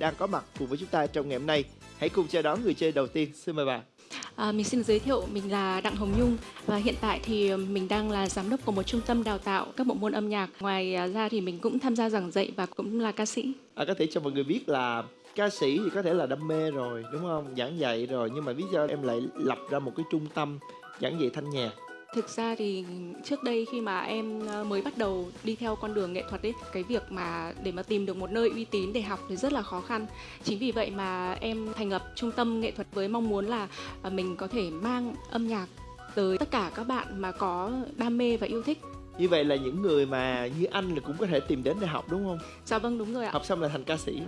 đang có mặt cùng với chúng ta trong ngày hôm nay. Hãy cùng chào đón người chơi đầu tiên. Xin mời bạn. À, mình xin giới thiệu mình là Đặng Hồng Nhung và hiện tại thì mình đang là giám đốc của một trung tâm đào tạo các bộ môn âm nhạc. Ngoài à, ra thì mình cũng tham gia giảng dạy và cũng là ca sĩ. À, có thể cho mọi người biết là ca sĩ thì có thể là đam mê rồi đúng không giảng dạy rồi nhưng mà lý do em lại lập ra một cái trung tâm giảng dạy thanh nhạc Thực ra thì trước đây khi mà em ờ, mới bắt đầu đi theo con đường nghệ thuật ấy, cái việc mà để mà tìm được một nơi uy tín để học thì rất là khó khăn. Chính vì vậy mà em thành lập trung tâm nghệ thuật với mong muốn là ờ, mình có thể mang âm nhạc tới tất cả các bạn mà có đam mê và yêu thích. như vậy là những người mà như anh là cũng có thể tìm đến để học đúng không Dạ vâng đúng rồi ạ. học xong là thành ca sĩ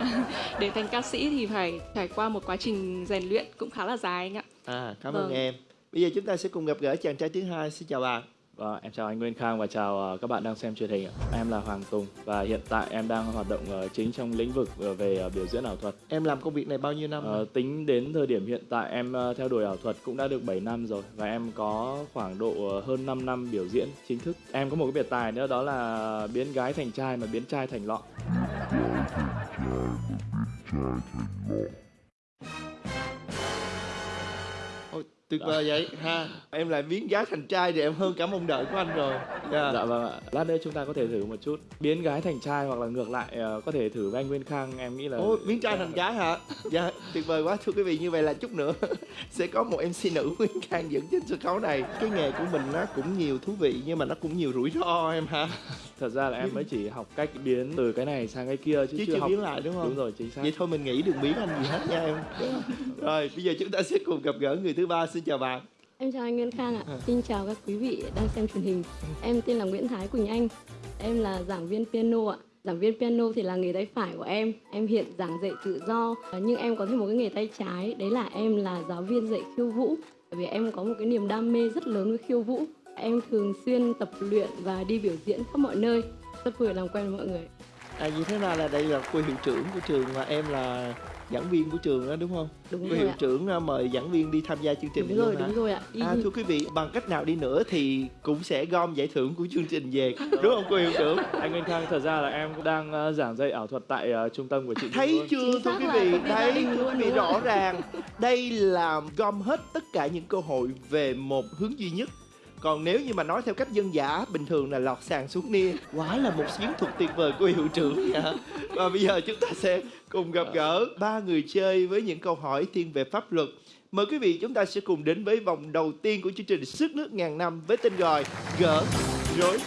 Để thành ca sĩ thì phải trải qua một quá trình rèn luyện cũng khá là dài anh ạ. à cảm Vâng. ơn em bây giờ chúng ta sẽ cùng gặp gỡ chàng trai thứ hai xin chào bạn Vâng, em chào anh Nguyên Khang và chào ờ, các bạn đang xem truyền hình ạ. Em là Hoàng Tùng và hiện tại em đang hoạt động chính trong lĩnh vực ờ, về ờ, biểu diễn ảo thuật. em làm công việc này bao nhiêu năm Ờ, rồi? tính đến thời điểm hiện tại em theo đuổi ảo thuật cũng đã được 7 năm rồi và em có khoảng độ hơn 5 năm biểu diễn chính thức. Em có một cái biệt tài nữa đó là biến gái thành trai mà biến trai thành lọ. Ôi, tuyệt vời vậy ha em lại biến gái thành trai thì em hơn cả mong đợi của anh rồi Dạ. Dạ vâng ạ. Lát nữa chúng ta có thể thử một chút. Biến gái thành trai hoặc là ngược lại ờ, có thể thử với anh Nguyên Khang. Em nghĩ là Ôi, biến trai thành gái hả? Dạ, tuyệt vời quá thưa quý vị. Như vậy là chút nữa sẽ có một MC nữ Nguyên Khang dẫn trên sân khấu này. Cái nghề của mình nó cũng nhiều thú vị nhưng mà nó cũng nhiều rủi ro em ha. thật ra là em mới chỉ học cách biến từ cái này sang cái kia chứ, Chứ chưa chưa học biến lại đúng không? Đúng rồi, chính xác. Vậy thôi mình nghĩ đừng biến anh gì hết nha em. Rồi, bây giờ chúng ta sẽ cùng gặp gỡ người thứ ba. Xin chào bạn. Em chào anh Nguyên Khang ạ. À. Xin chào các quý vị đang xem truyền hình. Em tên là Nguyễn Thái Quỳnh Anh. Em là giảng viên piano ạ. Giảng viên piano thì là nghề tay phải của em. Em hiện giảng dạy tự do. Ờ, Nhưng em có thêm một cái nghề tay trái. Đấy là em là giáo viên dạy khiêu vũ. Bởi vì em có một cái niềm đam mê rất lớn với khiêu vũ. Em thường xuyên tập luyện và đi biểu diễn khắp mọi nơi. Rất vui được làm quen với mọi người. À, như thế nào là đây là cô hiệu trưởng của trường và em là giảng viên của trường đó đúng không? Đúng cô rồi hiệu ạ. trưởng à, mời giảng viên đi tham gia chương trình Đúng này rồi, luôn hả? đúng rồi ạ. Đi À, thưa quý vị, bằng cách nào đi nữa thì cũng sẽ gom giải thưởng của chương trình về, đúng không cô hiệu trưởng? Anh Nguyên Khang, thật ra là em cũng đang ờ, giảng dạy ảo thuật tại ờ, trung tâm của chị Nhung Thấy luôn. chưa Chính thưa xác quý là vị, công ty gia đấy đình thưa luôn, quý vị đúng rõ ràng đây là gom hết tất cả những cơ hội về một hướng duy nhất còn nếu như mà nói theo cách dân giả, bình thường là lọt sàn xuống nia. Quá là một chiến thuật tuyệt vời của hiệu trưởng nhỉ và bây giờ chúng ta sẽ cùng gặp gỡ ba người chơi với những câu hỏi thiên về pháp luật. Mời quý vị chúng ta sẽ cùng đến với vòng đầu tiên của chương trình sức nước ngàn năm với tên gọi gỡ rối.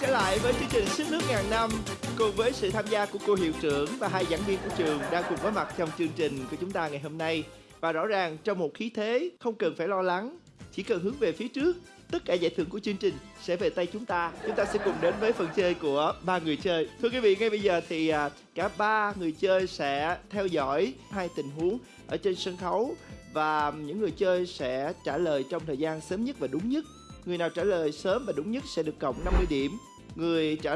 Trở lại với chương trình Sức nước ngàn năm cùng với sự tham gia của cô hiệu trưởng và hai giảng viên của trường đang cùng có mặt trong chương trình của chúng ta ngày hôm nay. Và rõ ràng trong một khí thế không cần phải lo lắng, chỉ cần hướng về phía trước, tất cả giải thưởng của chương trình sẽ về tay chúng ta. Chúng ta sẽ cùng đến với phần chơi của ba người chơi. Thưa quý vị, ngay bây giờ thì à, cả ba người chơi sẽ theo dõi hai tình huống ở trên sân khấu và những người chơi sẽ trả lời trong thời gian sớm nhất và đúng nhất. Người nào trả lời sớm và đúng nhất sẽ được cộng 50 điểm. Người trả